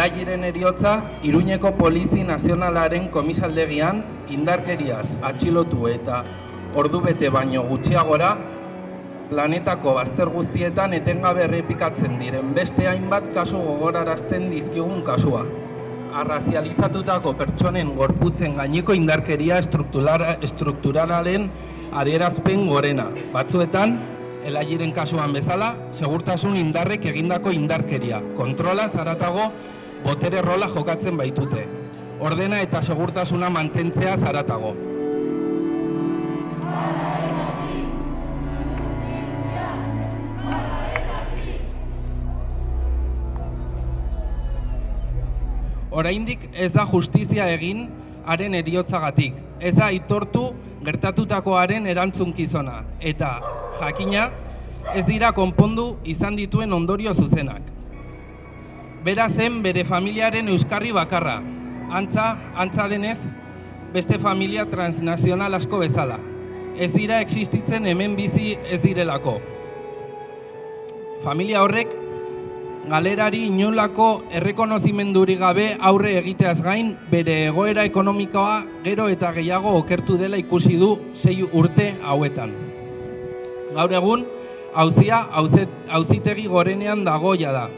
elagiren eriotza, Iruñeko Polizi Nazionalaren komisaldegian indarkeriaz atxilotu eta ordu bete baino gutxiagora planetako bazter guztietan etengabe errepikatzen diren beste hainbat kasu gogorarazten dizkigun kasua. Arrazializatutako pertsonen gorputzen gaineko indarkeria estrukturalaren adierazpen gorena. Batzuetan, elagiren kasuan bezala, segurtasun indarrek egindako indarkeria. Kontrola zaratago botere rola jokatzen baitute. Ordena eta segurtasuna mantentzea zaratago. Oraindik ez da justizia egin haren eriotzagatik. Ez da aitortu gertatutakoaren erantzunkizona eta jakina ez dira konpondu izan dituen ondorio zuzenak. Bera zen bere familiaren euskarri bakarra. Antza, antza denez, beste familia transnazional asko bezala. Ez dira existitzen hemen bizi ez direlako. Familia horrek galerari inolako errekonozimendurik gabe aurre egiteaz gain bere egoera ekonomikoa gero eta gehiago okertu dela ikusi du sei urte hauetan. Gaur egun, hauzia hauzitegi gorenean dagoia da.